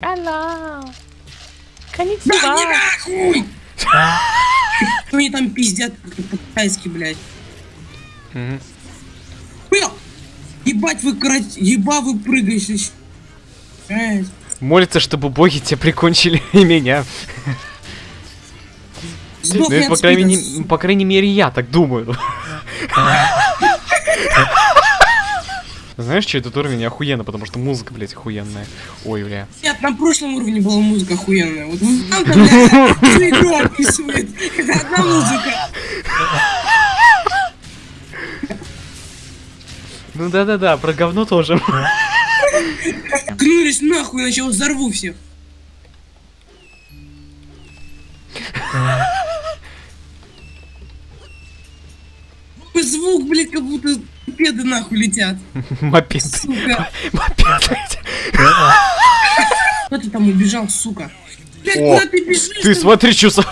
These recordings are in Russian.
Hello. Да Конnichiwa. не нахуй! Они там пиздят как-то по-китайски, блядь. Бля! Ебать вы крать... Еба вы прыгаешь. Жесть. Молится, чтобы боги тебя прикончили и меня. Ну, крайней, по крайней мере, я так думаю. Знаешь, что этот уровень охуенно, потому что музыка, блядь, охуенная. Ой, бля. Нет, на прошлом уровне была музыка охуенная. Вот там-то, блядь, игру описывает. Это одна музыка. Ну да-да-да, про говно тоже. Клюнулись нахуй, иначе я взорву всех. Звук, блядь, как будто педы нахуй летят. Мопед. Сука. Мопед. блядь. Кто ты там убежал, сука? Блядь, О, куда ты бежишь? Ты смотри, что.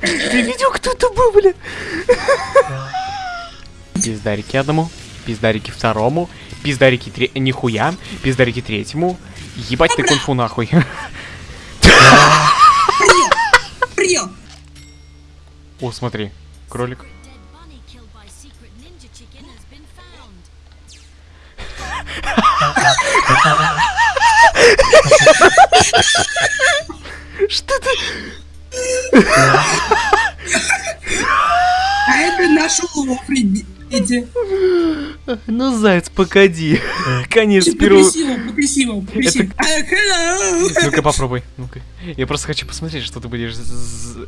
Ты видел, кто это был, бля? Пиздарики одному, пиздарики второму, пиздарики тре... Нихуя, пиздарики третьему. Ебать ты кунфу нахуй. Приел! О, смотри, кролик. Что ты? А это наш улов, эти. Ну, заяц, погоди. Конечно, Потряси сперва... его, потряси его, потряси. А, hello! Ну-ка попробуй. Ну-ка. Я просто хочу посмотреть, что ты будешь,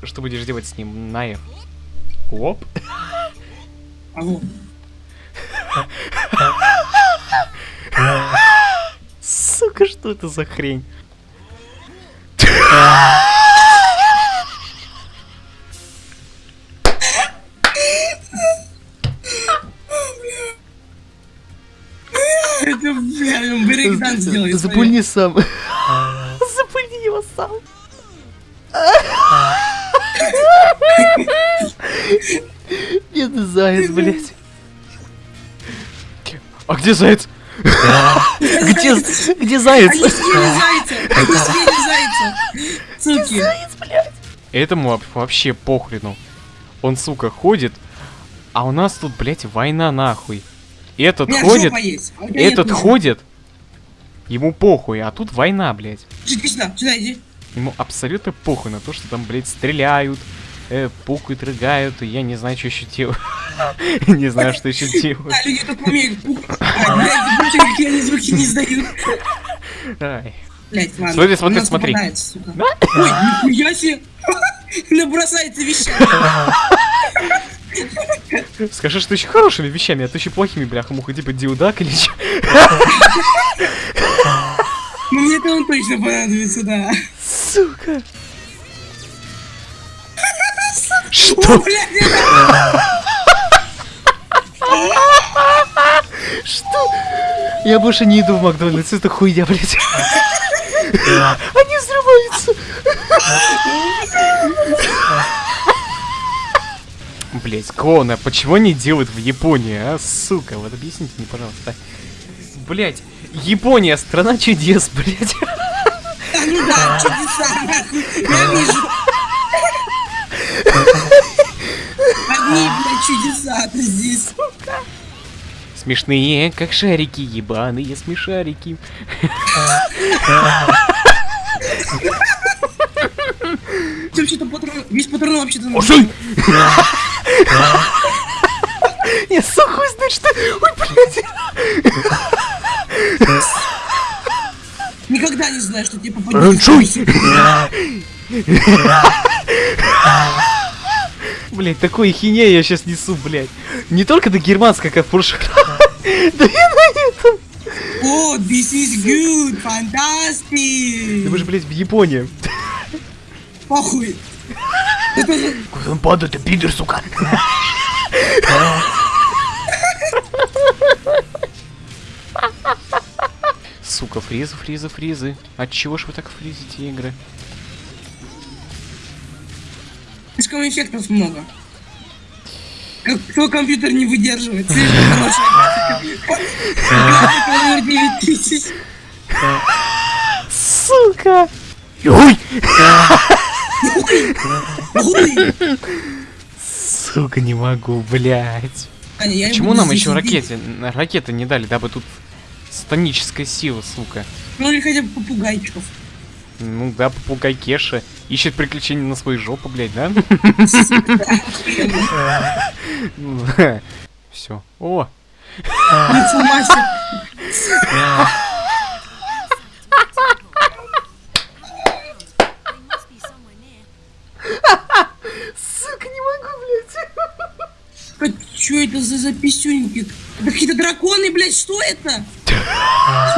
что будешь делать с ним. На F. Оп. А вот. Сука, что это за хрень? Это, бля, он брейкданс делает. Запульни сам. Запульни его сам. Нет, заяц, блядь. А где заяц? Где, где заяц? Они съели зайца! Они съели зайца! Суки! Этому воп- вообще похрену. Он, сука, ходит, а у нас тут, блядь, война нахуй. Этот меня ходит, есть, а нет этот ходит, ему похуй, а тут война, блядь. Иди сюда, сюда иди. Ему абсолютно похуй на то, что там, блядь, стреляют, э, пукают, рыгают, и я не знаю, что еще делать. Не знаю, что еще делать. А, люди так умеют пукать. А, Блядь, забудьте, какие они звуки не издают. Ай. Блядь, ладно. Смотри, смотри, смотри. Ой, нихуя себе! Набросается вещами. Скажи, что еще хорошими вещами, а то еще плохими, бляха, муха, типа диудак или че? Ну мне это он точно понадобится, да. Сука. Что? Что? Я больше не иду в Макдональдс, это хуйня, блядь. Они взрываются. Блять, клоуны, а почему они делают в Японии, а, сука? Вот объясните мне, пожалуйста. Блять, Япония, страна чудес, блять. А, ну да, чудеса. Я вижу. Одни, блядь, чудеса-то здесь. Смешные, как шарики, ебаные смешарики. Ты вообще-то патрон... Весь патрон вообще-то... Я сухой знать, что... Ой, блядь. Никогда не знаю, что тебе попадет. Блять, такой хиня я сейчас несу, блять. Не только до германского, как в прошлых Да и на этом. О, this is good, fantastic. Вы же, блять, в Японии. Похуй. Куда он падает, ты пидор, сука. Сука, фризы, фризы, фризы. От чего ж вы так фризите игры? Слишком эффектов много. Как, кто компьютер не выдерживает? Слишком хорошая графика. Графика номер 9000. Сука! Ой! Сука, не могу, блядь. Аня, Почему нам еще ракеты, ракеты не дали, дабы тут станическая сила, сука? Ну или хотя бы попугайчиков. Ну да, попугай Кеша ищет приключения на свою жопу, блядь, да? Все. О, Информация. They must be somewhere near. сука, не могу, блядь. Что это за записюньки? Это какие-то драконы, блядь, что это?